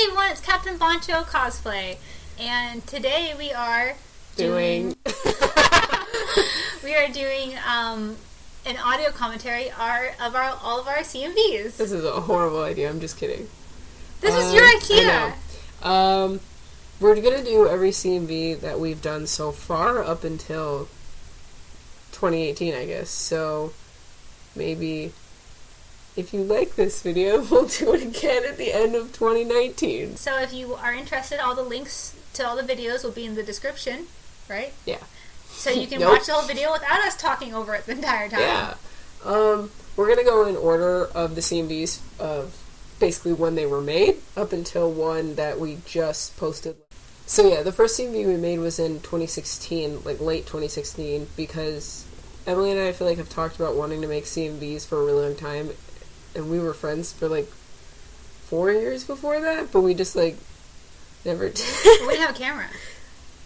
Hey everyone, it's Captain Boncho cosplay, and today we are Doing. we are doing um, an audio commentary our, of our all of our CMVs. This is a horrible idea. I'm just kidding. This was Um, your idea. Um, we're gonna do every CMV that we've done so far up until 2018, I guess. So maybe if you like this video, we'll do it again at the end of 2019. So if you are interested, all the links to all the videos will be in the description, right? Yeah. So you can Nope. watch the whole video without us talking over it the entire time. Yeah. Um, we're gonna go in order of the CMVs of basically when they were made up until one that we just posted. So yeah, the first CMV we made was in 2016, like late 2016, because Emily and I, I feel like have talked about wanting to make CMVs for a really long time, and we were friends for like four years before that, but we just like never did. We didn't have a camera.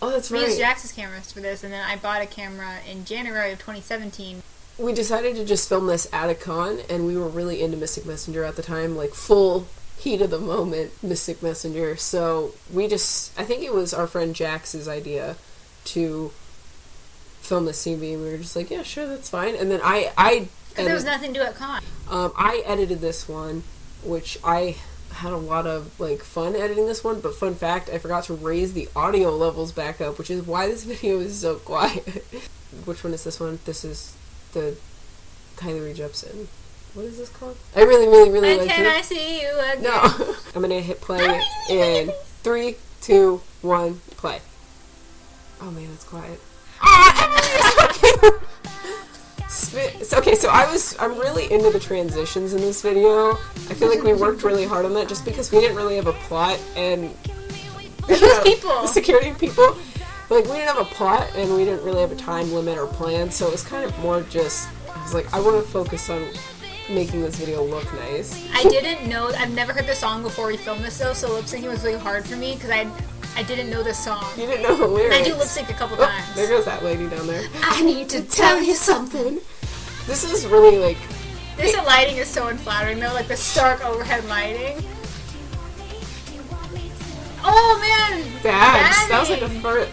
oh, that's We right. We used Jax's cameras for this, and then I bought a camera in January of 2017. we decided to just film this at a con, and we were really into Mystic Messenger at the time, like full heat of the moment Mystic Messenger. So we just, I think it was our friend Jax's idea to film this CB, and we were just like, yeah, sure, that's fine. And then I, I, Because there was nothing to do at con. Um, I edited this one, which I had a lot of like fun editing this one. But fun fact, I forgot to raise the audio levels back up, which is why this video is so quiet. which one is this one? This is the Kylie Jepsen. What is this called? I really, really, really And like can it. I see you again? No, I'm gonna hit play in three, two, one, play. Oh man, it's quiet. Okay, so I was I'm really into the transitions in this video. I feel like we worked really hard on that just because we didn't really have a plot and you know, people. the security people. Like we didn't have a plot and we didn't really have a time limit or plan, so it was kind of more just I was like I want to focus on making this video look nice. I didn't know. I've never heard the song before we filmed this though, so lip syncing was really hard for me because I I didn't know this song. You didn't know the lyrics. I do lip sync a couple Oh, times. there goes that lady down there. I need to tell you something. This is really like This lighting is so unflattering though, like the stark overhead lighting. Oh man! bags. That was like a Bagging. fart.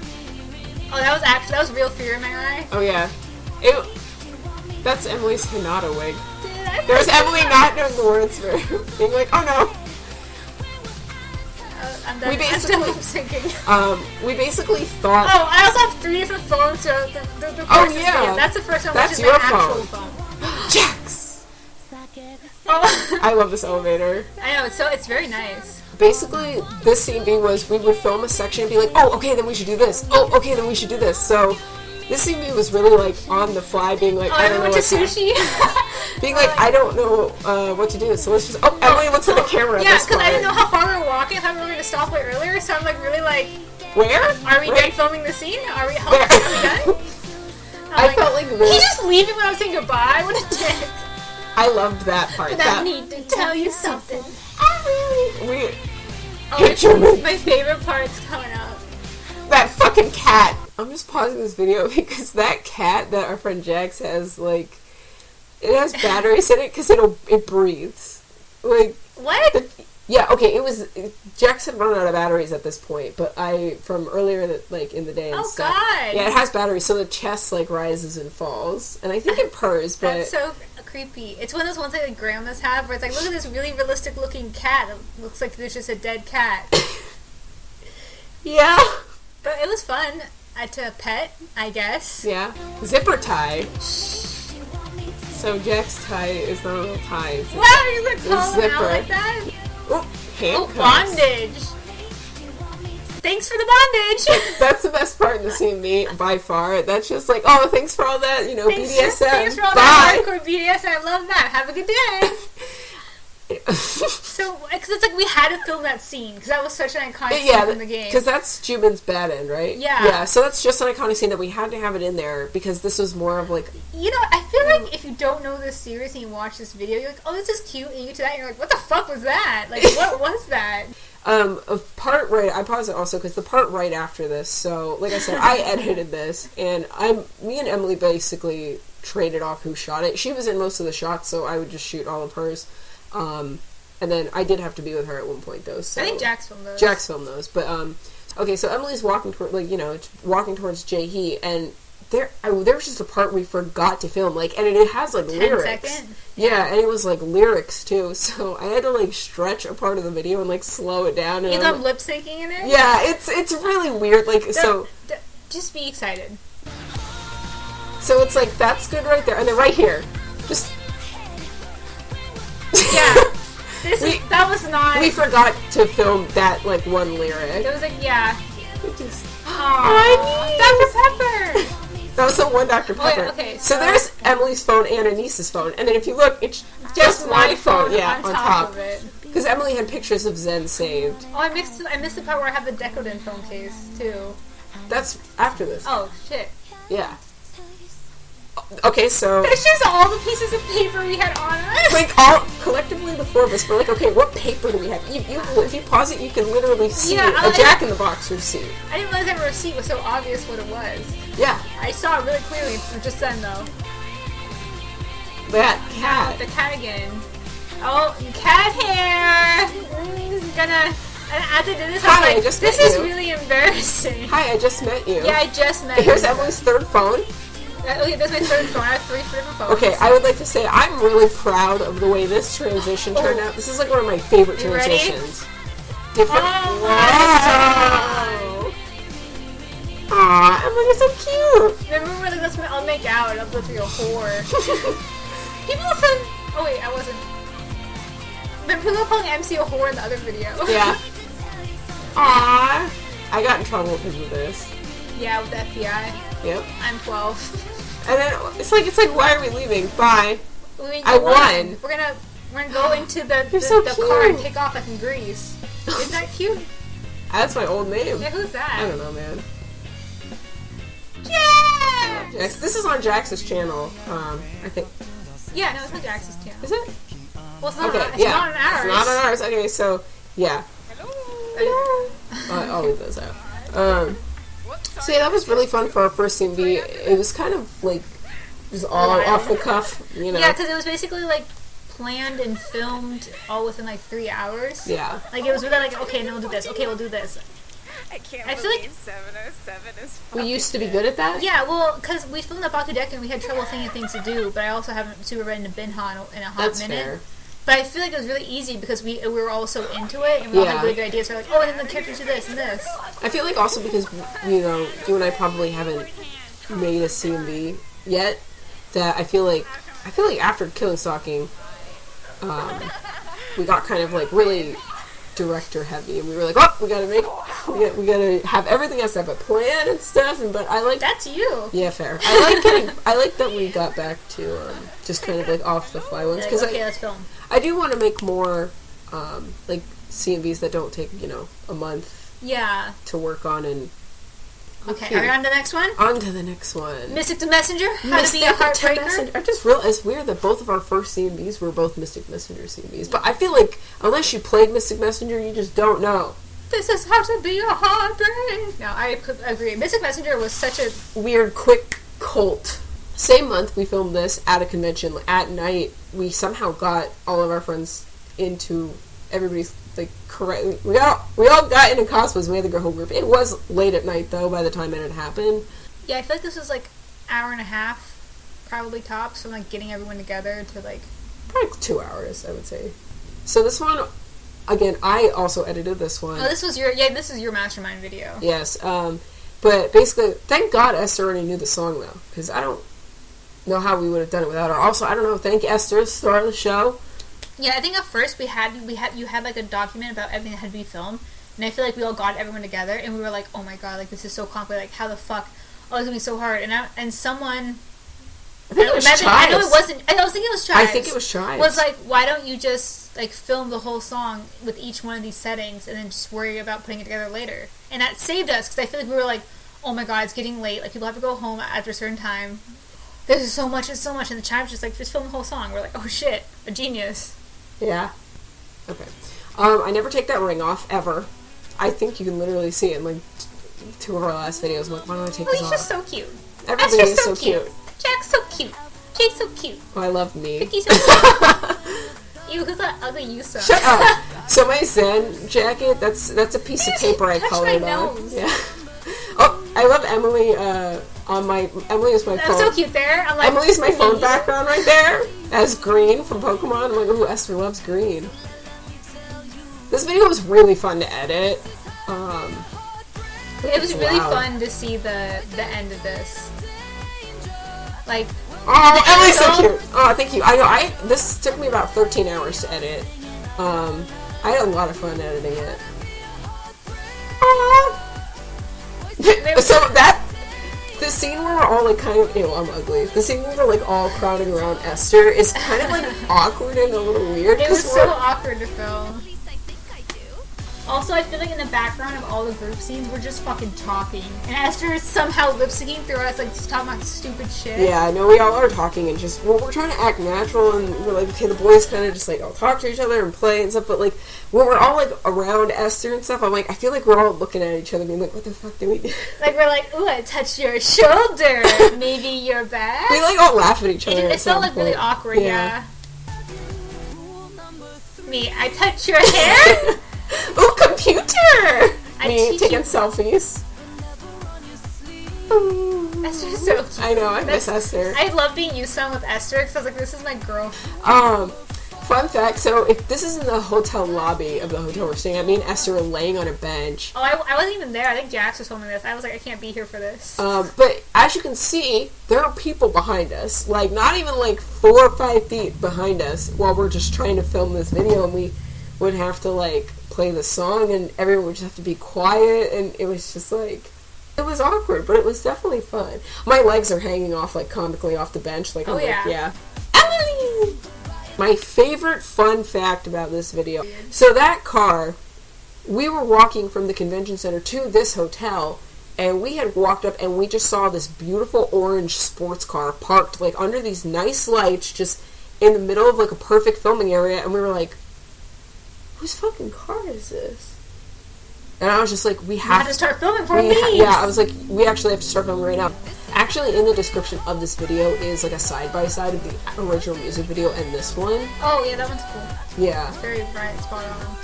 Oh, that was actually that was real fear in my eye. Oh yeah, it. That's Emily's Hinata wig. Dude, I There's Emily not knowing the words for being like, oh no. Uh, I'm. We basically- syncing. Um, we basically thought. Oh, I also have three different phones. So the, the, the Oh, yeah. video. that's the first one. That's which is your my actual phone. phone. Jax. Oh, I love this elevator. I know. It's so it's very nice. Basically, this CB was we would film a section and be like, oh, okay, then we should do this. Oh, okay, then we should do this. So. This CB was really like on the fly, being like, Oh, I I don't know what to sushi. being like, I don't know uh, what to do. So let's just. Oh, Emily looks at the camera. Yeah, because I didn't know how far we were walking. I thought we were going to stop way earlier, so I'm like really like, Where? are we Where? done filming the scene? Are we? How Where? are we done? I felt like He just leaving when I was saying goodbye. What a dick. I loved that part. I That need to tell you something. I really we Oh, Hit your move. my favorite part's coming up. that fucking cat. I'm just pausing this video because that cat that our friend Jax has like it has batteries in it because it'll it breathes. Like What? the, yeah, okay, it was Jax had run out of batteries at this point, but I from earlier that like in the day and Oh, stuff. God. Yeah, it has batteries, so the chest like rises and falls, and I think it purrs, but That's so creepy. It's one of those ones that like grandmas have where it's like, look at this really realistic looking cat. It looks like there's just a dead cat. yeah, but it was fun uh, a pet, I guess. yeah, zipper tie. So Jack's tie is not a little tie. It's Wow, you look calling zipper. out like that? Oh, Oh, bondage. Thanks for the bondage. That's the best part in the scene, me by far. That's just like, oh, thanks for all that, you know, Thanks, BDSM. thanks for all Bye. that hardcore BDSM. I love that. Have a good day. So, because it's like we had to film that scene because that was such an iconic scene yeah, from the game. because that's Jumin's bad end, right? Yeah. Yeah. So that's just an iconic scene that we had to have it in there because this was more of like, You know, I feel like if you don't know this series and you watch this video, you're like, oh, this is cute, and you get to that, and you're like, what the fuck was that? Like, what was that? um, a part right. I paused it also because the part right after this. So, like I said, I edited this, and I'm me and Emily basically traded off who shot it. She was in most of the shots, so I would just shoot all of hers. Um, and then I did have to be with her at one point though. So I think Jax filmed those. Jax filmed those, but um, okay. So Emily's walking toward, like you know, walking towards Jae and there, I, there was just a part we forgot to film, like, and it, it has like 10 lyrics. second? Yeah, and it was like lyrics too. So I had to like stretch a part of the video and like slow it down. And You I'm- lip syncing in it? yeah, it's it's really weird. Like so. D- just be excited. So it's like that's good right there, and then right here, just Yeah. this We- is, that was not. we forgot to film that like one lyric. it was like, yeah. It just- Aww. Dr. Pepper! that was the one Dr. Pepper. okay, so, so- there's Emily's phone and Anissa's phone, and then if you look, it's just, my phone. Yeah, on, top. of it. Because Emily had pictures of Zen saved. Oh, I mixed. I missed the part where I have the Decoden phone case too. That's after this. Oh shit! Yeah. Okay, so It's just all the pieces of paper we had on us. like all collectively the four of us were like, okay, what paper do we have? You, you if you pause it, you can literally see Yeah, a I- Jack in the Box receipt. I didn't realize that receipt was so obvious what it was. Yeah, I saw it really clearly just then though. that cat. the cat again. Oh, cat hair. This is gonna. And as I did this, Hi, I was like, just "This met is you." really embarrassing." Hi, I just met you. Yeah, I just met. Here's you. Emily's third phone. Uh, Okay, that's my third phone. I have three different phones. Okay, I would like to say I'm really proud of the way this transition turned Oh. out. This is like one of my favorite You ready? Different. Oh wow. Aw, Emily, you're so cute. Remember when like, let's I'll make out and I'll go through a whore. people said, oh wait, I wasn't. Remember people calling MC a whore in the other video? Yeah. Aw. I got in trouble because of this. yeah, with the FBI. Yep. I'm 12. And then it's like it's like why are we leaving? Bye. We I won. on. We're gonna we're gonna go into the the, so the car and take off like in Greece. Is that cute? That's my old name. Yeah, who's that? I don't know, man. Yeah. Jax, this is on Jax's channel. Um, I think. Yeah, no, it's not Jax's channel. Is it? Well, it's not. Okay, on, it's yeah. not on ours. It's not on ours. Okay, so yeah. Uh, Uh, I'll leave those out. Um, so yeah, that was really fun for our first CMV. It was kind of like just all Wild. off the cuff, you know. Yeah, because it was basically like planned and filmed all within like three hours. Yeah. Like it was really like, okay, no, we'll do this. Okay, we'll do this. I can't I feel like- 707 is We used to be good at that. Yeah, well, because we filmed the BakuDeku and we had trouble thinking of things to do, but I also haven't super read into Binha in a, in a hot That's minute. fair. But I feel like it was really easy because we we were all so into it and we all Yeah. had really good ideas. We're like, oh, and then the characters do this and this. I feel like also because you know you and I probably haven't made a CMV yet. That I feel like I feel like after Killing Stalking, um, we got kind of like really director heavy, and we were like, oh, we gotta make we gotta, we gotta have everything has to have a plan and stuff. And but I like That's you. yeah, fair. I like getting I like that we got back to um, just kind of like off the fly ones Like, because okay, I let's film. I do want to make more um, like CMVs that don't take you know a month Yeah. to work on and Okay, Okay. are we on to the next one? on to the next one. Mystic the Messenger? How to be a Mystic the heartbreaker? Messenger. I just realized it's weird that both of our first CMVs were both Mystic Messenger CMVs. But I feel like unless you played Mystic Messenger, you just don't know. This is how to be a heartbreak. No, I agree. Mystic Messenger was such a Weird, quick cult. Same month we filmed this at a convention at night. We somehow got all of our friends into everybody's like correct. We all we all got into cosplays. We had the girl whole group. It was late at night though. By the time it had happened, yeah. I feel like this was like hour and a half, probably tops, from like getting everyone together to like probably two hours, I would say. So this one, again, I also edited this one. Oh, this was your yeah. This is your mastermind video. Yes, um, but basically, thank God Esther already knew the song though, because I don't know how we would have done it without her. Also, I don't know. Thank Esther, star of the show. Yeah, I think at first we had we had you had like a document about everything that had to be filmed, and I feel like we all got everyone together, and we were like, oh my god, like this is so complicated. Like how the fuck? Oh, it's gonna be so hard. And I, and someone. I think it was imagine- I know it wasn't. I was thinking it was Chives. I think it was Chives. Was like, why don't you just like film the whole song with each one of these settings, and then just worry about putting it together later? And that saved us because I feel like we were like, oh my god, it's getting late. Like people have to go home after a certain time. There's so much, it's so much, and the Chives just like just film the whole song. We're like, oh shit, a genius. Yeah. Okay. Um, I never take that ring off ever. I think you can literally see it in like t- two of our last videos. I'm like, why don't I take Oh, this he's off? just so cute. Everybody That's is so so cute. cute. Jack's so cute. Jake's so cute. Oh, I love me. He's so cute. Ew, ugly Yusa? Shut up. So my Zen jacket, that's that's a piece of paper I colored on. nose. Yeah. Oh, I love Emily uh, on my Emily is my That's phone. so cute there. I'm like, Emily's my phone background right there as green from Pokemon. I'm like, ooh, Esther loves green. This video was really fun to edit. Um, It was really Wow. fun to see the the end of this. Like, oh, Emily's so cute. Oh, thank you. I know. I this took me about 13 hours to edit. Um, I had a lot of fun editing it. so that the scene where we're all like kind of you know, I'm ugly. The scene where we're like all crowding around Esther is kind of like awkward and a little weird it was so awkward to film. Also, I feel like in the background of all the group scenes, we're just fucking talking, and Esther is somehow lip syncing through us, like just talking about stupid shit. Yeah, I know we all are talking and just well, we're trying to act natural and we're like, okay, the boys kind of just like all talk to each other and play and stuff. But like when we're all like around Esther and stuff, I'm like, I feel like we're all looking at each other, being like, what the fuck do we do? Like we're like, ooh, I touched your shoulder. Maybe you're back. we like all laugh at each other. It, it felt like really awkward, yeah. Me, I touched your hair. oh, computer! I Me taking you- selfies. Esther's so cute. I know, I miss Esther. I love being used on with Esther because I was like, this is my girl. Um, fun fact. So if this is in the hotel lobby of the hotel we're staying at, me and Esther are laying on a bench. Oh, I, I wasn't even there. I think Jax was filming this. I was like, I can't be here for this. Um, but as you can see, there are people behind us. Like not even like four or five feet behind us while we're just trying to film this video, and we would have to like play the song, and everyone would just have to be quiet, and it was just like. It was awkward, but it was definitely fun. My legs are hanging off like comically off the bench, like I'm Oh, like, yeah. yeah. Emily! My favorite fun fact about this video. So that car, we were walking from the convention center to this hotel, and we had walked up and we just saw this beautiful orange sports car parked like under these nice lights, just in the middle of like a perfect filming area, and we were like, "Whose fucking car is this?" And I was just like, "We I have to start filming for me. ha- yeah, I was like, we actually have to start filming right now. Actually, in the description of this video is like a side by side of the original music video and this one. Oh yeah, that one's cool. Yeah, It's Very bright, spot on.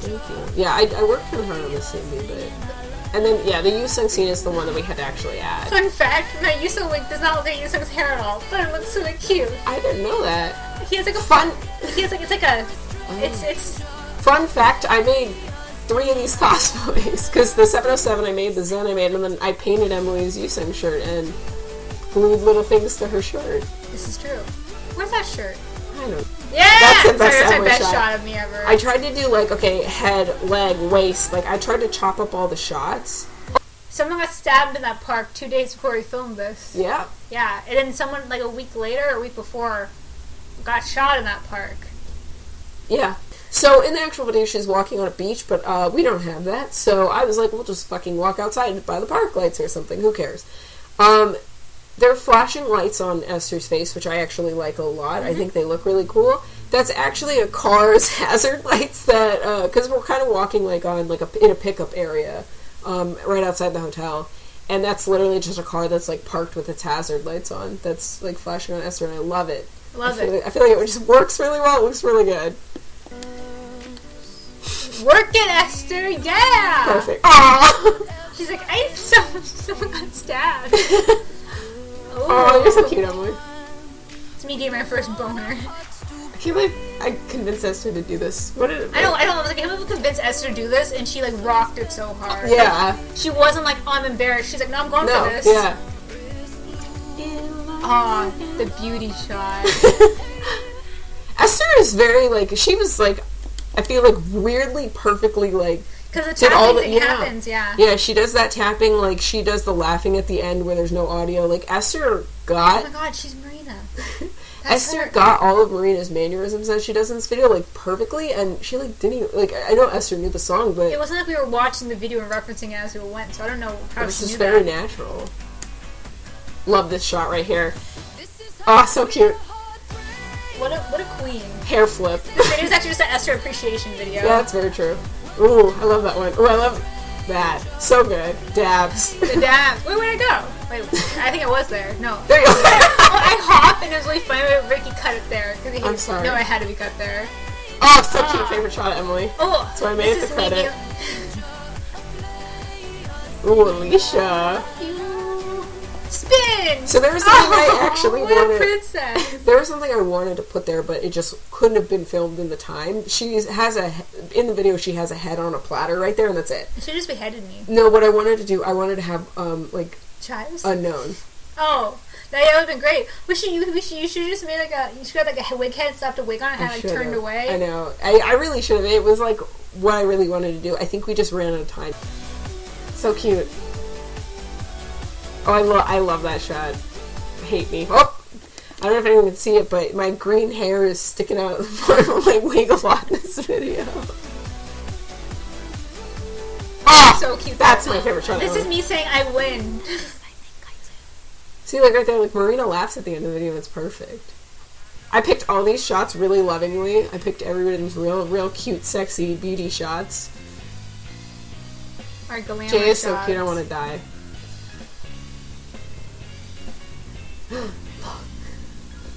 thank you. Yeah, I, I worked really hard on this scene, but and then yeah, the Yoosung scene is the one that we had to actually add. Fun fact: my Yoosung like does not look like Yoosung's hair at all, but it looks really cute. I didn't know that. He has like a Fun, He has like it's like a. It's it's. fun fact: I made three of these cosplays because the 707 I made, the Zen I made, and then I painted Emily's Yoosung shirt and glued little things to her shirt. This is true. Where's that shirt? I don't. Yeah, That's the Sorry, that's my best shot. shot. of me ever. I tried to do like okay, head, leg, waist. Like I tried to chop up all the shots. Someone got stabbed in that park two days before we filmed this. Yeah. Yeah, and then someone like a week later or a week before got shot in that park. Yeah. So in the actual video, she's walking on a beach, but uh, we don't have that. So I was like, we'll just fucking walk outside by the park lights or something. Who cares? Um, there are flashing lights on Esther's face, which I actually like a lot. I think they look really cool. That's actually a car's hazard lights that because we're kind of walking like on like a in a pickup area um, right outside the hotel. And that's literally just a car that's like parked with its hazard lights on. That's like flashing on Esther, and I love it. Love I feel it. Like, I feel like it just works really well. It looks really good. Work it, Esther. Yeah. Perfect. Aww. She's like, I someone, someone got stabbed. Oh, you're so cute, Emily. It's me getting my first boner. I can't believe I convinced Esther to do this. What did it? I don't. I don't. know. I was like, I can't believe we convinced Esther to do this, and she like rocked it so hard. Yeah. She wasn't like, oh, I'm embarrassed. She's like, no, I'm going No. for this. Yeah. Aw, the beauty shot. Esther is very like she was like I feel like weirdly perfectly like Because the Did all tapping the- thing yeah. happens, yeah. yeah she does that tapping like she does the laughing at the end where there's no audio like Esther got. Oh my god, she's Marina. Esther her. got all of Marina's mannerisms that she does in this video like perfectly and she like didn't even, like I know Esther knew the song but It wasn't like we were watching the video and referencing it as we went, so I don't know how it was she just very that. natural. Love this shot right here. Oh, so cute. What a what a queen. Hair flip. This video is actually just an Esther appreciation video. Yeah, that's very true. Ooh, I love that one. Ooh, I love that. So good. Dabs. The dab. Wait, where'd I go? Wait, I think I was there. No. There you go. oh, I hop and it was really funny when Ricky cut it there. 'cause he I'm sorry. No, I had to be cut there. Oh, so cute. Ah. Favorite shot, Emily. Oh, So I made it the credit. Ooh, Alicia. Spin. So there was something I actually what wanted- a princess. There was something I wanted to put there, but it just couldn't have been filmed in the time. She has a in the video. She has a head on a platter right there, and that's it. She just beheaded me, No, what I wanted to do, I wanted to have um like chives. unknown. oh, that yeah, would have been great. We should you we should you should just made like a you should have like a wig head, slapped a wig on and had like turned away. I know. I, I really should have. It was like what I really wanted to do. I think we just ran out of time. So cute. Oh, I love I love that shot. Hate me. Oh, I don't know if anyone can see it, but my green hair is sticking out of the front of my wig a lot in this video. Oh, So cute. That's my favorite shot. This ever. is me saying I win. See, like right there, like Marina laughs at the end of the video. It's perfect. I picked all these shots really lovingly. I picked everybody's real, real cute, sexy beauty shots. Our glamour Jay is so cute. I want to die.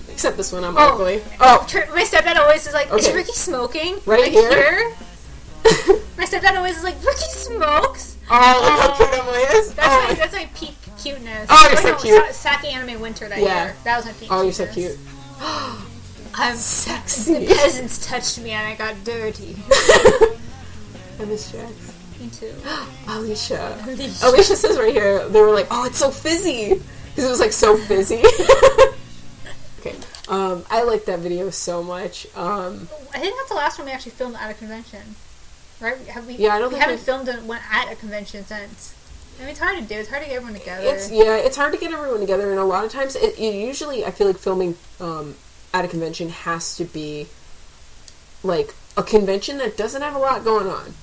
Except this one, I'm Oh. ugly. Oh, oh. My stepdad always is like, "Is Ricky smoking?" Right Like, here? My stepdad always is like, "Ricky smokes." oh, look how cute Emily is. That's oh, my that's my peak cuteness. Oh, you're so no, cute. Sa- SacAnime winter that Yeah. year. That was my peak. oh, you're so cute. I'm Sexy. The peasants touched me and I got dirty. I miss Jax. me too. Alicia. Alicia. Alicia says right here, they were like, oh, it's so fizzy. Because it was like so fizzy. okay. Um, I like that video so much. Um, I think that's the last one we actually filmed at a convention. Right? Have we? Yeah, I don't we haven't we- filmed one at a convention since. I mean, it's hard to do. It's hard to get everyone together. it's yeah, it's hard to get everyone together, and a lot of times, it, it usually I feel like filming um, at a convention has to be like a convention that doesn't have a lot going on.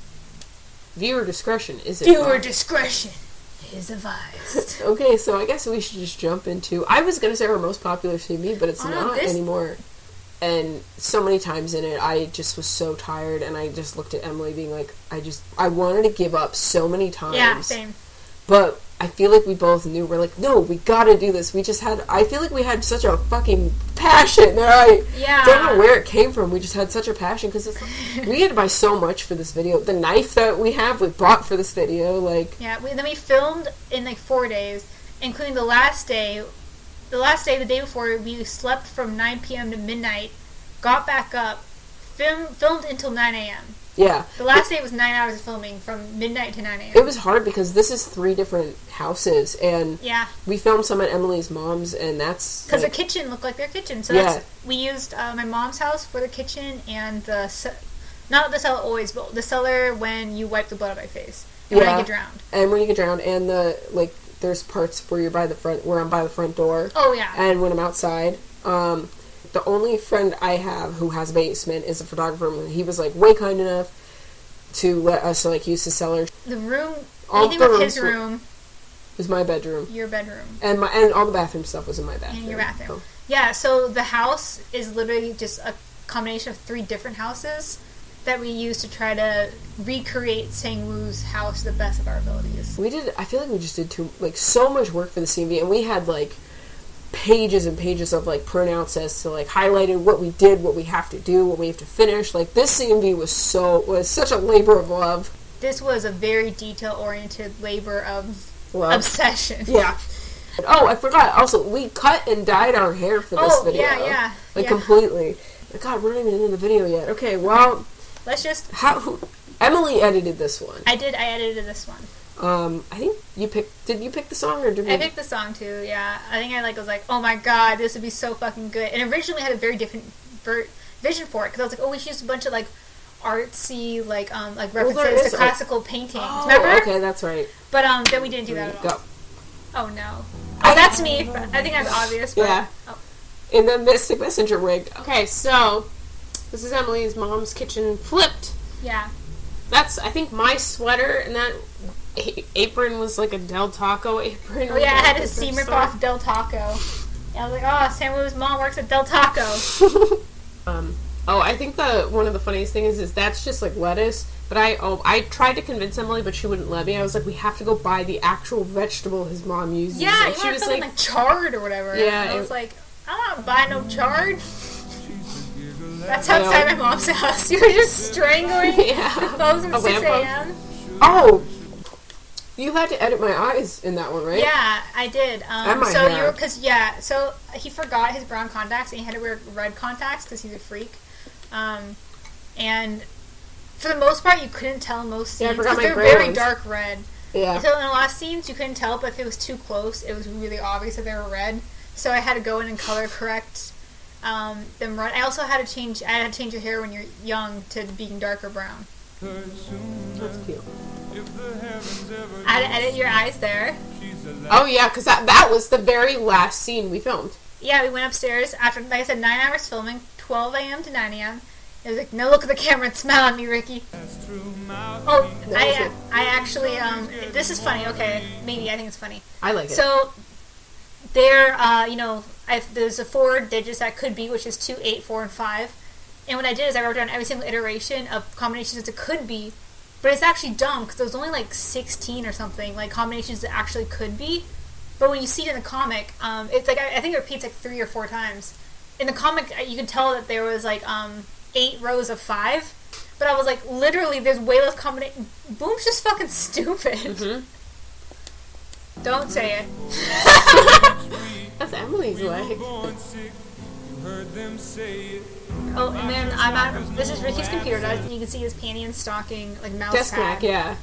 Viewer discretion is it? Viewer discretion is advised. Okay, so I guess we should just jump into. I was gonna say our most popular CB, but it's Oh, not this- anymore. And so many times in it, I just was so tired, and I just looked at Emily, being like, I just, I wanted to give up so many times. yeah, same. But I feel like we both knew we're like, no, we gotta do this. We just had, I feel like we had such a fucking passion. I Yeah. don't know where it came from. We just had such a passion because we had to buy so much for this video. The knife that we have, we bought for this video. Like, Yeah, we, then we filmed in like four days, including the last day. The last day, the day before, we slept from 9 p.m. to midnight, got back up, film, filmed until 9 a.m. yeah. The last day was nine hours of filming from midnight to 9 a.m. It was hard because this is three different houses, and yeah, we filmed some at Emily's mom's, and that's because like, the kitchen looked like their kitchen. So Yeah. that's we used uh, my mom's house for the kitchen and the ce- not the cellar always, but the cellar when you wipe the blood out of my face and when I get drowned. and when you get drowned, and the like, there's parts where you're by the front, where I'm by the front door, Oh yeah, and when I'm outside. Um, the only friend I have who has a basement is a photographer, and he was like way kind enough to let us like use the cellar. the room. all the with his room, was my bedroom, your bedroom. and my and all the bathroom stuff was in my bathroom. in your bathroom. So- Yeah, so the house is literally just a combination of three different houses that we use to try to recreate Sang-woo's house to the best of our abilities. We did. I feel like we just did too like so much work for the CMV, and we had like pages and pages of like printouts as to like highlighted what we did, what we have to do, what we have to finish. Like this CMV was so was such a labor of love. This was a very detail-oriented labor of Love. obsession. Yeah. Oh, I forgot. Also, we cut and dyed our hair for this Oh, video. yeah, yeah, Like yeah. completely. God, we're not even in the video yet. Okay, well, Let's just. how Emily edited this one. I did. I edited this one. Um, I think you picked. Did you pick the song or did we? I picked the song too. Yeah, I think I like was like, oh my god, this would be so fucking good. And originally had a very different ver- vision for it because I was like, oh, we should use a bunch of like artsy like um like Well, references is to art- classical paintings. Oh, Remember? okay, that's right. But um, then we didn't do that at all. Go. Oh no. Oh, that's me. I think that's obvious. But, Yeah. Oh. In the Mystic Messenger wig. Okay, so this is Emily's mom's kitchen flipped. Yeah. That's I think my sweater and that a- apron was like a Del Taco apron. Oh yeah, I had a Like, seam rip off Del Taco. Yeah, I was like, oh, Sangwoo's mom works at Del Taco. um, oh, I think the one of the funniest things is that's just like lettuce. But I oh I tried to convince Emily, but she wouldn't let me. I was like, we have to go buy the actual vegetable his mom uses. Yeah, you she was like, like, charred or whatever. Yeah, And I it- was like, I want not buying no charge. That's outside my mom's house. You were just strangling Yeah. the phones at 6 a.m. Oh, you had to edit my eyes in that one, right? Yeah, I did. And Um, my so you hair. were because yeah, so he forgot his brown contacts and he had to wear red contacts because he's a freak. Um, and for the most part, you couldn't tell most scenes because they're very ones. dark red. Yeah. So in the last scenes, you couldn't tell, but if it was too close, it was really obvious that they were red. So I had to go in and color correct um, them red. I also had to change. I had to change your hair when you're young to being darker brown. That's cute. I edit your eyes there. Oh yeah, because that that was the very last scene we filmed. Yeah, we went upstairs after, like I said, nine hours filming, 12 a.m. to 9 a.m. It was like, no, look at the camera and smile at me, Ricky. Oh, I, I actually, um, this is funny. Okay, maybe I think it's funny. I like it. So, there, uh, you know, I, there's a four digits that could be, which is two, eight, four, and five. And what I did is I wrote down every single iteration of combinations that it could be, but it's actually dumb because there was only like 16 or something, like combinations that actually could be. But when you see it in the comic, um, it's like I, I think it repeats like three or four times. In the comic, uh, you can tell that there was like um, eight rows of five, but I was like, literally, there's way less combination. Bum's just fucking stupid. Mhm. Don't say it. That's Emily's leg. Oh, and then I'm at this is Ricky's computer and you can see his panty and stocking like mouse Desk pad. Mac, yeah.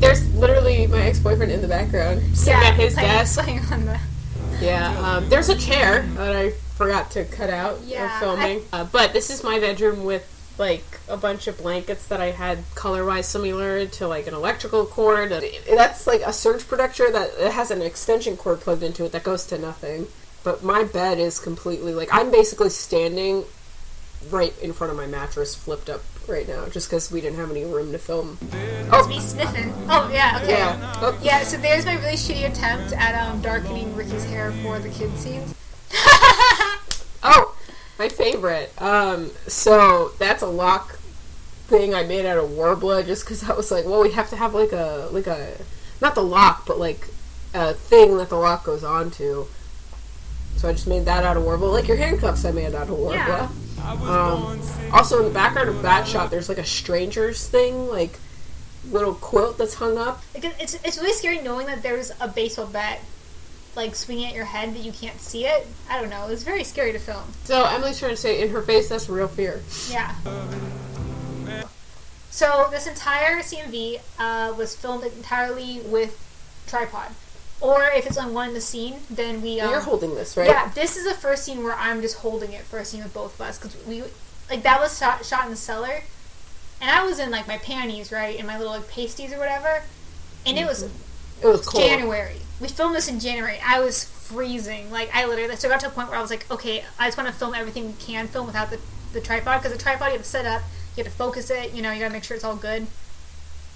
There's literally my ex-boyfriend in the background, sitting at his playing, desk. playing on the. Yeah, um, there's a chair that I forgot to cut out Yeah, of filming. Uh, but this is my bedroom with like a bunch of blankets that I had color-wise similar to like an electrical cord. Uh, That's like a surge protector that it has an extension cord plugged into it that goes to nothing. But my bed is completely like I'm basically standing right in front of my mattress, flipped up right now, just because we didn't have any room to film. Oh, me sniffing. Oh yeah, okay. Yeah. Oh, Yeah, so there's my really shitty attempt at um, darkening Ricky's hair for the kid scenes. Oh, my favorite. Um, so that's a lock thing I made out of Worbla, just because I was like, well, we have to have like a like a not the lock, but like a thing that the lock goes on to. So I just made that out of Worbla. like your handcuffs I made out of Worbla. Yeah. Um, also in the background of that shot, there's like a strangers thing, like little quilt that's hung up. It's it's really scary knowing that there's a baseball bat like swinging at your head that you can't see it. I don't know. It was very scary to film. So Emily's trying to say in her face, that's real fear. Yeah. So this entire CMV uh, was filmed entirely with tripod, or if it's on one in the scene, then we. Um, You're holding this, right? Yeah, this is the first scene where I'm just holding it for a scene with both of us because we like that was shot shot in the cellar, and I was in like my panties, right, and my little like pasties or whatever, and it was It was cold. January. We filmed this in January. I was freezing. Like I literally so I got to a point where I was like, okay, I just want to film everything we can film without the the tripod because the tripod you have to set up, you have to focus it. You know, you gotta make sure it's all good.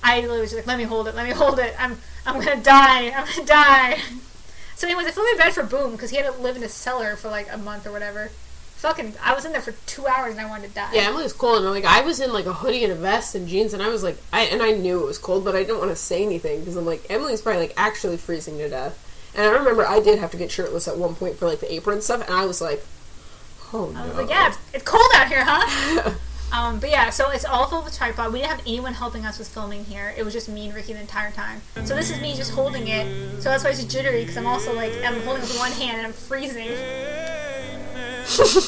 I literally was like, let me hold it, let me hold it. I'm I'm gonna die. I'm gonna die. So, anyways, I felt really bad for Bum because he had to live in a cellar for like a month or whatever. Fucking, I was in there for two hours and I wanted to die. Yeah, Emily was cold, and I'm like I was in like a hoodie and a vest and jeans, and I was like, I and I knew it was cold, but I didn't want to say anything because I'm like Emily's probably like actually freezing to death. And I remember I did have to get shirtless at one point for like the apron stuff, and I was like, oh no. I was like, yeah, it's, it's cold out here, huh? um, but yeah, so it's all filled with tripod. We didn't have anyone helping us with filming here. It was just me and Ricky the entire time. So this is me just holding it. So that's why it's jittery because I'm also like I'm holding it with one hand and I'm freezing.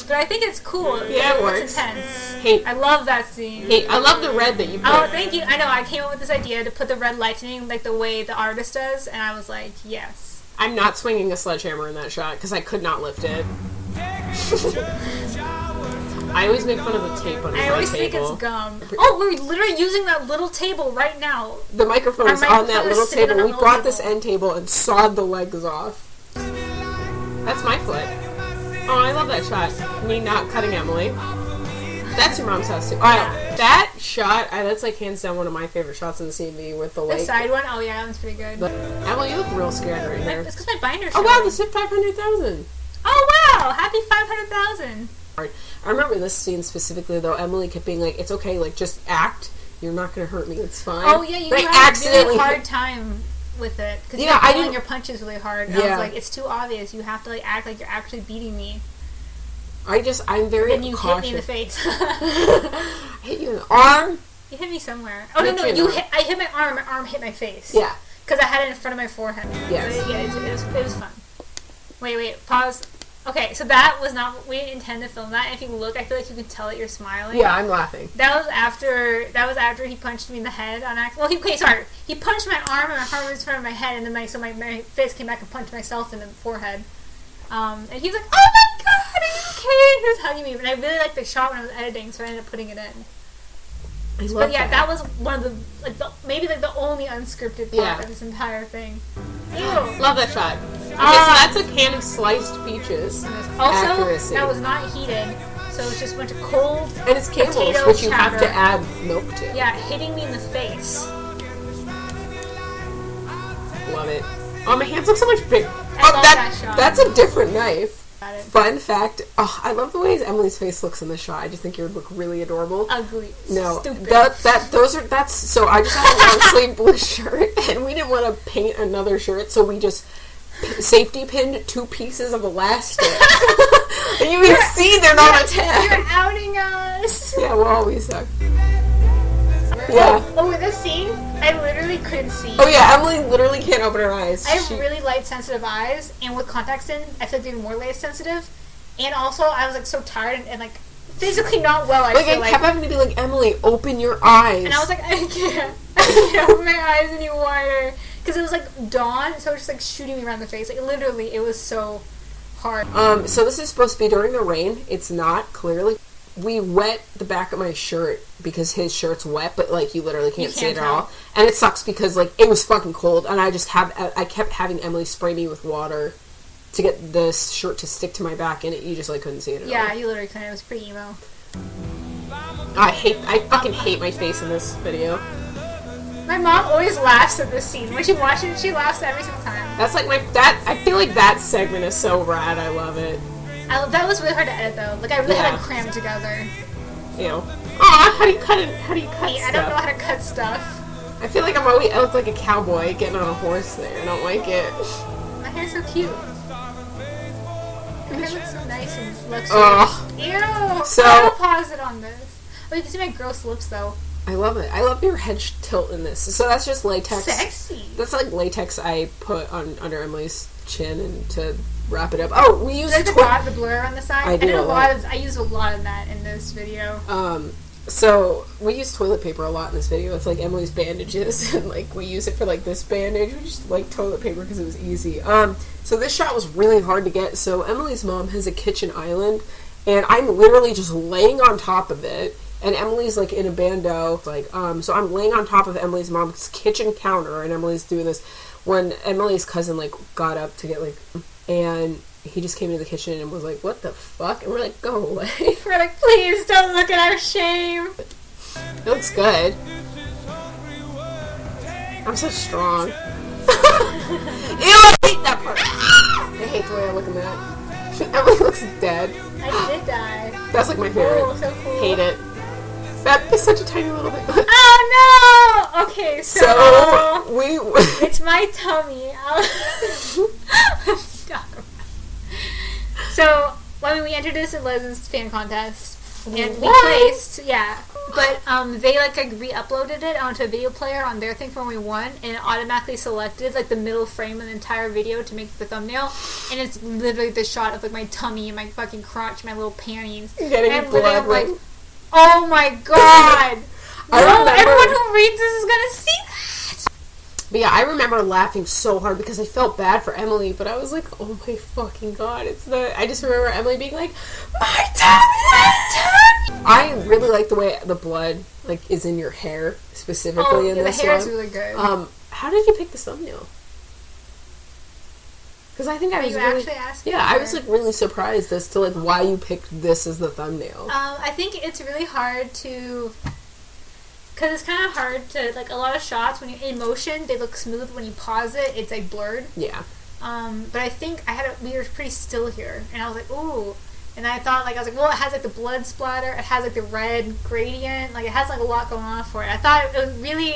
but I think it's cool. Yeah, it it's works. intense. Hey, I love that scene. hey, I love the red that you put. Oh, thank you. I know. I came up with this idea to put the red lightning like the way the artist does, and I was like, yes. I'm not swinging a sledgehammer in that shot because I could not lift it. I always make fun of the tape on I my always think table. it's gum. Oh, we're literally using that little table right now. the microphone Our is on microphone that is little sitting on table. that We little brought this table. end table and sawed the legs off. That's my foot. Oh, I love that shot. Me not cutting Emily. That's your mom's house too. Alright, that shot, I, that's like hands down one of my favorite shots in the CMV with the The lake. side one, oh yeah, that one's pretty good. But, Emily, you look real scared right My- here. It's because my binder's Oh wow, showing. the SIP 500,000. Oh wow! Happy five hundred thousand. I remember this scene specifically though. Emily kept being like, "It's okay, like just act. You're not gonna hurt me. It's fine." Oh yeah, you But had a accidentally really hard time with it because Yeah, you're I pulling your punches really hard. And I Yeah. was like, it's too obvious. You have to like act like you're actually beating me. I just I'm very Then you cautious. hit me in the face. I hit you in the arm. you hit me somewhere. Oh no, no, you hit. I hit my arm. My arm hit my face. Yeah. Because I had it in front of my forehead. Yes. But yeah, it, it, was, it was fun. Wait, wait, pause. Okay, so that was not. We didn't intend to film that. If you look, I feel like you can tell that you're smiling. Yeah, I'm laughing. That was after. That was after he punched me in the head on accident. Well, he okay, sorry. He punched my arm and my arm was in front of my head, and then my so my, my face came back and punched myself in the forehead. Um, and he was like, "Oh my god, are you okay?" He was hugging me, but I really liked the shot when I was editing, so I ended up putting it in. I But yeah, that was one of the like the, maybe like the only unscripted part Yeah. of this entire thing. Love that shot. Okay, Ah. so that's a can of sliced peaches. Also, Accuracy. that was not heated, so it just a bunch of cold. And it's Campbell's, which you have to add milk to. Yeah, hitting me in the face. Love it. Oh, my hands look so much bigger. I oh, love that, that shot. That's a different knife. Fun fact. Oh, I love the way Emily's face looks in the shot. I just think you would look really adorable. Ugly. No, Stupid. that that those are that's so. I just had a long sleeve blue shirt, and we didn't want to paint another shirt, so we just p- safety pinned two pieces of elastic. and you can see they're not You're attached. outing us. Yeah, well, we suck. Yeah. Oh, oh, with this scene, I literally couldn't see. Oh yeah, Emily literally can't open her eyes. I have She- really light sensitive eyes, and with contacts in, I feel even more light sensitive. And also, I was like so tired and, and like physically not well. I like I like. kept having to be like Emily, open your eyes. And I was like, I can't. I can't open my eyes any wider. Because it was like dawn, so it was just like shooting me around the face. Like literally, it was so hard. Um, so this is supposed to be during the rain. It's not clearly. We wet the back of my shirt because his shirt's wet, but like you literally can't, You see can't it at all. And it sucks because like it was fucking cold, and I just have I kept having Emily spray me with water to get this shirt to stick to my back, and it, you just like couldn't see it at Yeah, all. you literally couldn't. It was pretty emo. I hate I fucking hate my face in this video. My mom always laughs at this scene. When she watches it, she laughs every single time. That's like my that I feel like that segment is so rad. I love it. I, that was really hard to edit though. Like I really had to cram together. You know. Aw, how do you cut it? How do you cut I stuff? don't know how to cut stuff. I feel like I'm always I look like a cowboy getting on a horse there. I don't like it. My hair's so cute. My hair looks so nice and luxurious. Ugh. Ew! So- I will pause it on this. Oh, you can see my gross lips though. I love it. I love your head tilt in this. So that's just latex. Sexy. That's like latex I put on under Emily's chin and to wrap it up. Oh, we used Like the twi- dot, the blur on the side. I do did a a lot lot. of. I use a lot of that in this video. um so we use toilet paper a lot in this video. It's like Emily's bandages and like we use it for like this bandage. We just like toilet paper because it was easy. Um so this shot was really hard to get. So Emily's mom has a kitchen island and I'm literally just laying on top of it and Emily's like in a bando like um so I'm laying on top of Emily's mom's kitchen counter and Emily's doing this when Emily's cousin like got up to get like and he just came into the kitchen and was like what the fuck and we're like go away We're like, please don't look at our shame. it looks good I'm so strong Ew I hate that part I hate the way I look in that Emily looks dead I did die. that's like my favorite Oh, so cool. hate it that is such a tiny little bit Oh no! Okay, so, so we it's my tummy. I'll- Talk about- so when we entered this in Les's fan contest, and we placed, yeah, but um, they like, like re-uploaded it onto a video player on their thing for when we won, and it automatically selected like the middle frame of the entire video to make the thumbnail, and it's literally the shot of like my tummy and my fucking crotch, my little panties, and I'm like, oh my god. I no, everyone who reads this is gonna see. But yeah, I remember laughing so hard because I felt bad for Emily, but I was like, oh my fucking god, it's the. I just remember Emily being like, my tummy, my tummy. I really like the way the blood like is in your hair specifically Oh, in yeah, the this hair is one. really good. Um, how did you pick the thumbnail? Because I think I Are was really, actually asking? yeah, I was like really surprised as to like why you picked this as the thumbnail. Um, I think it's really hard to, because it's kind of hard to like a lot of shots when you're in motion, they look smooth. When you pause it, it's like blurred. yeah, Um, but I think I had a, we were pretty still here, and I was like, ooh. And I thought like I was like, well, it has like the blood splatter, it has like the red gradient, like it has like a lot going on for it. I thought it was really,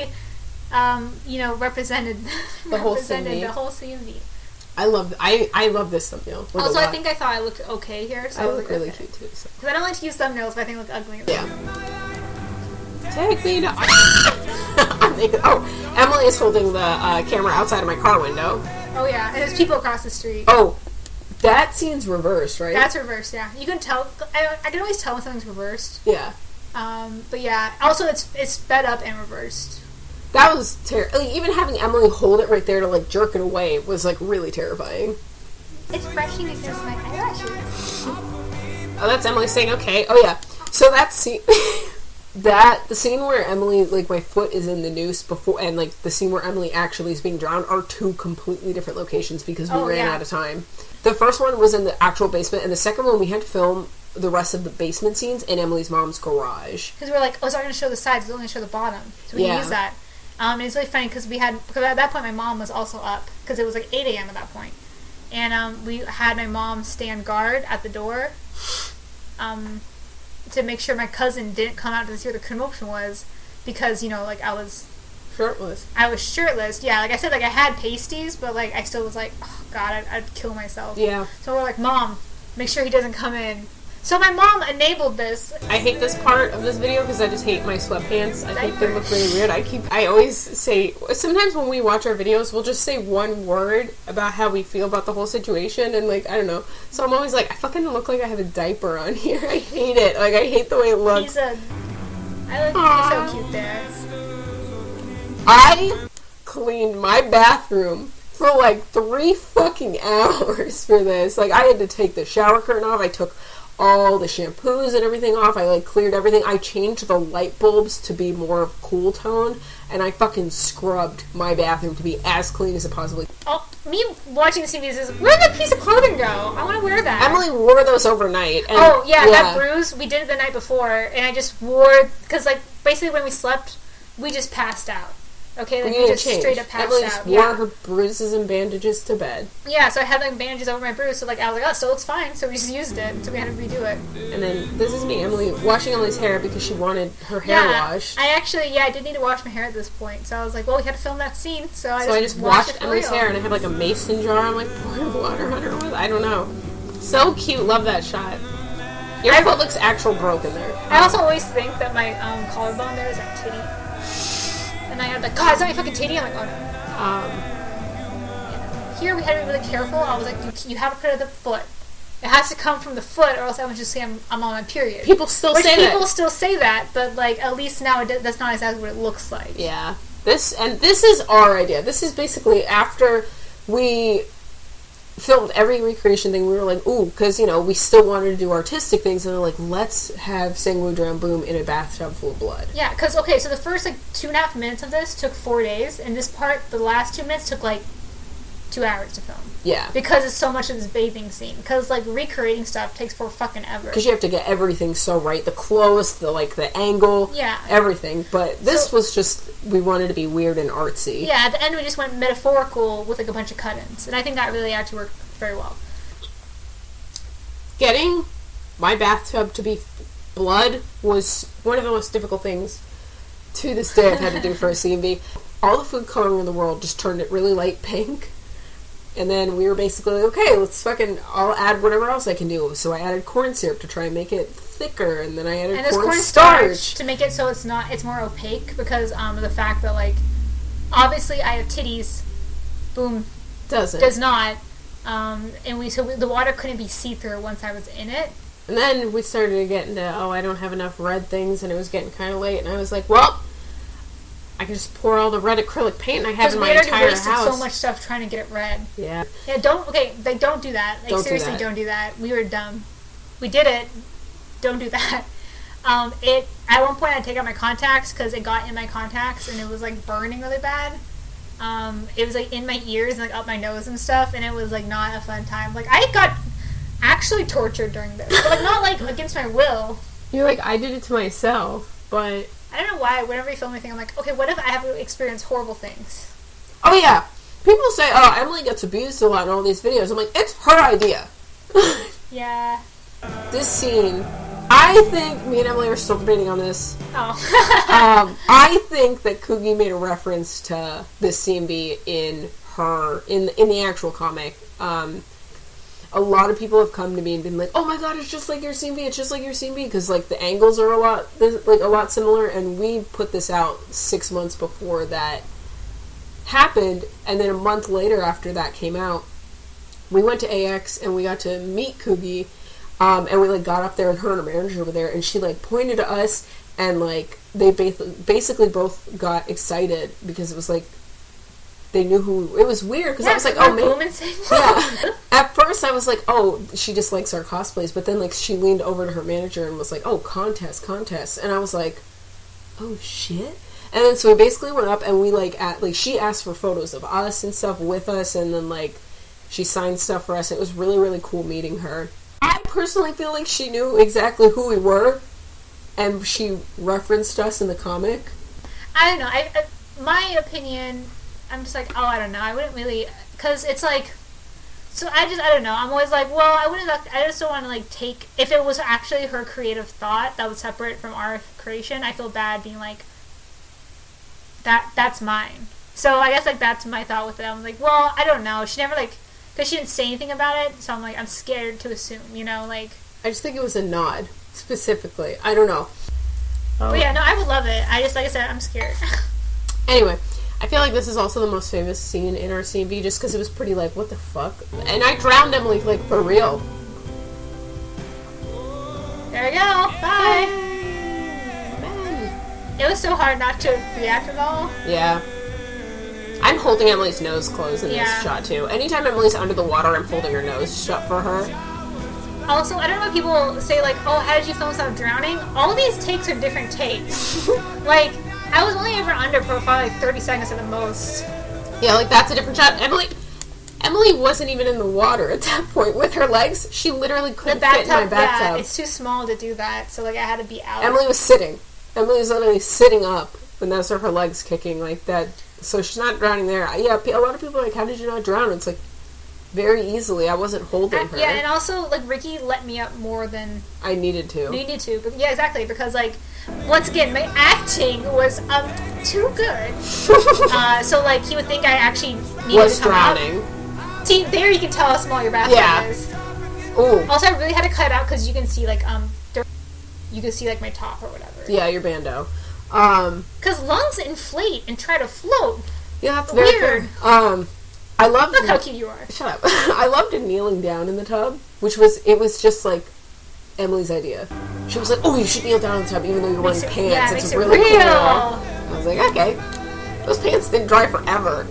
um, you know, represented The whole represented scene. the whole scene. I love I I love this thumbnail. Also, I think I thought I looked okay here. So I I look like, really okay. cute too. So. Because I don't like to use thumbnails, but I think I look ugly. Yeah. Take me to. Oh, Emily is holding the uh, camera outside of my car window. Oh yeah, and there's people across the street. Oh, that scene's reversed, right? That's reversed. Yeah, you can tell. I, I can always tell when something's reversed. yeah. Um, but yeah, also it's it's sped up and reversed. That was terrible. Like, even having Emily hold it right there to like jerk it away was like really terrifying. It's brushing against my eyelashes. Oh, that's Emily saying okay. Oh yeah. So that scene, that the scene where Emily like my foot is in the noose before, and like the scene where Emily actually is being drowned are two completely different locations because we Oh, ran yeah. out of time. The first one was in the actual basement, and the second one we had to film the rest of the basement scenes in Emily's mom's garage. Because we're like, oh, it's not going to show the sides; it's only going to show the bottom. So we Yeah. can use that. Um, and it's really funny because we had because at that point my mom was also up because it was like 8 a.m. at that point, and um, we had my mom stand guard at the door, um, to make sure my cousin didn't come out to see what the commotion was, because you know like I was Shirtless. I was shirtless. Yeah, like I said, like I had pasties, but like I still was like, oh god, I'd, I'd kill myself. Yeah. So we're like, mom, make sure he doesn't come in. So my mom enabled this. I hate this part of this video because I just hate my sweatpants. I think they look really weird. I keep, I always say, sometimes when we watch our videos, we'll just say one word about how we feel about the whole situation, and like, I don't know. So I'm always like, I fucking look like I have a diaper on here. I hate it. Like, I hate the way it looks. He's a. I look so cute there. I cleaned my bathroom for like three fucking hours for this. Like, I had to take the shower curtain off. I took all the shampoos and everything off. I like cleared everything. I changed the light bulbs to be more of cool tone, and I fucking scrubbed my bathroom to be as clean as it possibly. Oh, me watching the CVs is where did that piece of clothing go? I want to wear that. Emily wore those overnight. And, Oh yeah, that bruise we did it the night before, and I just wore because like basically when we slept, we just passed out. Okay, like We we, need to just change. straight up passed Emily out. wore Yeah. her bruises and bandages to bed, yeah, so I had like bandages over my bruise, so like I was like, oh, so it's fine. So we just used it, so we had to redo it. and then this is me, Emily, washing Emily's hair because she wanted her hair yeah, washed. I actually yeah I did need to wash my hair at this point, so I was like, well, we had to film that scene, so I So just I just washed washed Emily's hair and I had like a mason jar. I'm like pouring water on her. with- I don't know. So cute. Love that shot. Your foot looks actual broken there. I also always think that my um, collarbone there is a titty. And I had like, God, is that my fucking titty? I'm like, oh no. Um, Here we had to be really careful. I was like, you, you have to put it at the foot. It has to come from the foot, or else I would just say I'm, I'm on my period. people still Which say people that. still say that, but like at least now it, that's not exactly what it looks like. Yeah. This and this is our idea. This is basically after we filmed every recreation thing. We were like, ooh, because you know we still wanted to do artistic things, and they're like, let's have Sangwoo Drown Bum in a bathtub full of blood. Yeah, because okay, so the first like two and a half minutes of this took four days, and this part, the last two minutes, took like two hours to film Yeah. because it's so much of this bathing scene. Because like recreating stuff takes for fucking ever. Because you have to get everything so right, the clothes, the like the angle, Yeah. everything. But this So- was just we wanted to be weird and artsy. Yeah, at the end we just went metaphorical with like a bunch of cut-ins, and I think that really actually worked very well. Getting my bathtub to be blood was one of the most difficult things to this day I've had to do for a CMV. All the food coloring in the world just turned it really light pink. And then we were basically like, okay, let's fucking, I'll add whatever else I can do. So I added corn syrup to try and make it thicker, and then I added And there's corn cornstarch starch. to make it so it's not it's more opaque because um of the fact that like obviously I have titties, Bum Doesn't. does not, um and we so we, the water couldn't be see through once I was in it. And then we started to get into, oh, I don't have enough red things, and it was getting kind of late, and I was like, well, I can just pour all the red acrylic paint I have in we my already entire wasted house. so much stuff trying to get it red. Yeah. Yeah, don't okay. Like, don't do that. Like, Don't do seriously, that. don't do that. We were dumb. We did it. Don't do that. Um, it at one point I take out my contacts because it got in my contacts and it was like burning really bad. Um, it was like in my ears and like up my nose and stuff, and it was like not a fun time. Like I got actually tortured during this, but like not like against my will. You're like, I did it to myself, but I don't know why. Whenever you film anything, I'm like, okay, what if I have to experience horrible things? oh yeah, people say, oh, Emily gets abused a lot in all these videos. I'm like, it's her idea. Yeah. this scene, I think me and Emily are still debating on this. Oh. Um, I think that Koogi made a reference to this CMV in her in in the actual comic. Um, a lot of people have come to me and been like, "Oh my god, it's just like your CMV. It's just like your CMV." Because like the angles are a lot like a lot similar, and we put this out six months before that happened, and then a month later after that came out, we went to AX and we got to meet Koogi, um, and we like got up there and her and her manager were there, and she like pointed to us and like they ba- basically both got excited because it was like they knew who it was weird because I was like, oh man, yeah. At first, I was like, oh, she just likes our cosplays, but then like she leaned over to her manager and was like, oh, contest, contest, and I was like, oh shit. And then so we basically went up and we like at like she asked for photos of us and stuff with us, and then like she signed stuff for us. It was really really cool meeting her. I personally feel like she knew exactly who we were, and she referenced us in the comic. I don't know. I, I my opinion I'm just like, oh, I don't know. I wouldn't really, because it's like, so I just, I don't know. I'm always like, well, I wouldn't, I just don't want to like take, if it was actually her creative thought that was separate from our creation, I feel bad being like, that, that's mine. So I guess like that's my thought with it. I'm like, well, I don't know. She never like, because she didn't say anything about it, so I'm like, I'm scared to assume, you know, like. I just think it was a nod, specifically. I don't know. Oh. But yeah, no, I would love it. I just, like I said, I'm scared. anyway, I feel like this is also the most famous scene in our CMV just because it was pretty like, what the fuck? And I drowned Emily, like, for real. There we go. Bye. It was so hard not to react at all. Yeah. I'm holding Emily's nose closed in Yeah. this shot too. Anytime Emily's under the water, I'm holding her nose shut for her. Also, I don't know if people say like, "Oh, how did you film without drowning?" All these takes are different takes. like, I was only ever under for probably like 30 seconds at the most. Yeah, like that's a different shot. Emily Emily wasn't even in the water at that point with her legs. She literally couldn't fit in my bathtub, yeah, it's too small to do that. So like, I had to be out. Emily was sitting. Emily was literally sitting up, and those are her legs kicking like that. So she's not drowning there. Yeah, a lot of people are like, "How did you not drown?" It's like very easily. I wasn't holding I- her. yeah, and also like Ricky let me up more than I needed to. needed to. But yeah, exactly because like once again, my acting was um too good. uh, so like he would think I actually needed was to come out. drowning. See, there you can tell how small your bathroom Yeah. is. Ooh. Also, I really had to cut out because you can see like um, there- you can see like my top or whatever. Yeah, your bando. Um, Because lungs inflate and try to float. yeah, that's Weird. fair. Um, I loved. Look how cute you are. Shut up. I loved it kneeling down in the tub, which was it was just like Emily's idea. She was like, "Oh, you should kneel down in the tub, even though you're wearing Makes it- pants. yeah, it's it really real." cool." I was like, "Okay." Those pants didn't dry forever.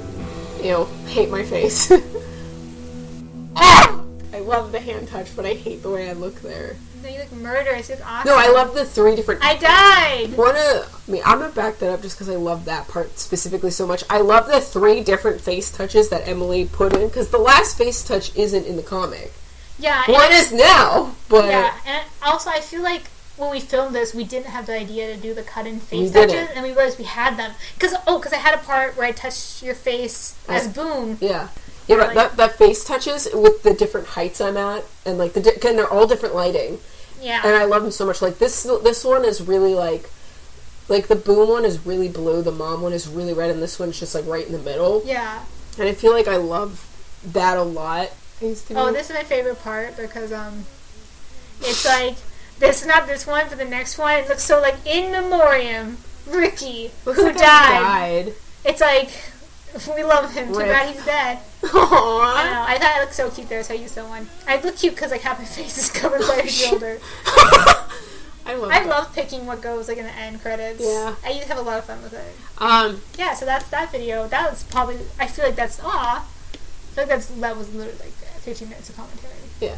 You know, hate my face. Ah! I love the hand touch, but I hate the way I look there. No, you murderous. You awesome. No, I love the three different. I died. One of, I mean, I'm gonna back that up just because I love that part specifically so much. I love the three different face touches that Emily put in because the last face touch isn't in the comic. Yeah. One is now, but Yeah, and also I feel like when we filmed this, we didn't have the idea to do the cut-in face We touches, and we realized we had them. Because oh, because I had a part where I touched your face as Bum. yeah, yeah, but Like- that, that face touches with the different heights I'm at, and like the di- and they're all different lighting, Yeah. and I love them so much. Like this, this one is really like, like the Bum one is really blue, the mom one is really red, and this one's just like right in the middle. yeah. And I feel like I love that a lot. I used to Oh, this is my favorite part because um, it's like this not this one, but the next one. It looks so like in memoriam, Ricky, Looks who like died. died. It's like we love him. Too Rip. bad he's dead. I Aww. don't know. I thought it looked so cute there, so I used that one. I look cute because like half my face is covered by a shoulder. I love. I that. love picking what goes like in the end credits. Yeah. I used to have a lot of fun with it. Um. Yeah, so that's that video. That was probably. I feel like that's ah. I feel like that's that was literally like 15 minutes of commentary. Yeah.